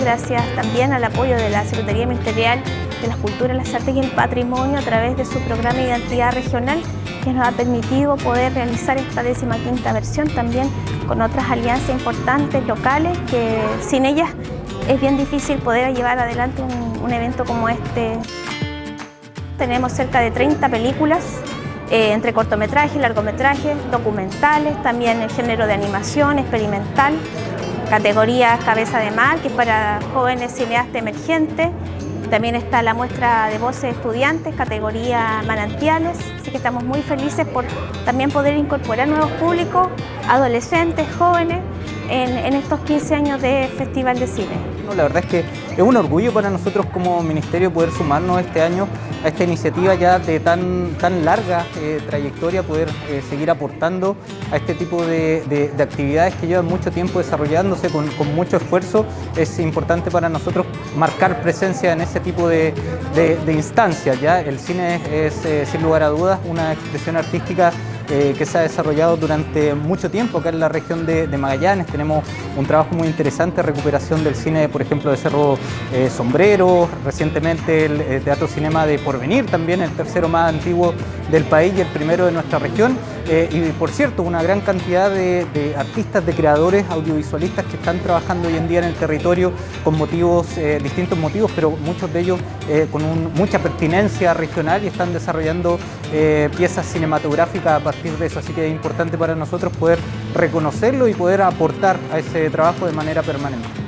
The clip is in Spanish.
gracias también al apoyo de la Secretaría Ministerial de las Culturas, las Artes y el Patrimonio a través de su programa de identidad regional que nos ha permitido poder realizar esta décima quinta versión también con otras alianzas importantes locales que sin ellas es bien difícil poder llevar adelante un, un evento como este. Tenemos cerca de 30 películas eh, entre cortometrajes, largometrajes, documentales, también el género de animación, experimental, categoría Cabeza de Mar, que es para jóvenes cineastas emergentes, también está la muestra de voces estudiantes, categoría manantiales, así que estamos muy felices por también poder incorporar nuevos públicos, adolescentes, jóvenes, en, estos 15 años de Festival de Cine. La verdad es que es un orgullo para nosotros como Ministerio poder sumarnos este año a esta iniciativa ya de tan, tan larga eh, trayectoria, poder eh, seguir aportando a este tipo de, actividades que llevan mucho tiempo desarrollándose con, mucho esfuerzo. Es importante para nosotros marcar presencia en ese tipo de, instancias. El cine es, eh, sin lugar a dudas, una expresión artística eh, que se ha desarrollado durante mucho tiempo acá en la región de, Magallanes. Tenemos un trabajo muy interesante, recuperación del cine, por ejemplo, de Cerro eh, Sombrero, recientemente el eh, Teatro Cinema de Porvenir, también el tercero más antiguo del país y el primero de nuestra región. Y por cierto, una gran cantidad de, artistas, de creadores audiovisualistas que están trabajando hoy en día en el territorio con motivos, distintos motivos, pero muchos de ellos con mucha pertinencia regional y están desarrollando piezas cinematográficas a de eso, así que es importante para nosotros poder reconocerlo y poder aportar a ese trabajo de manera permanente.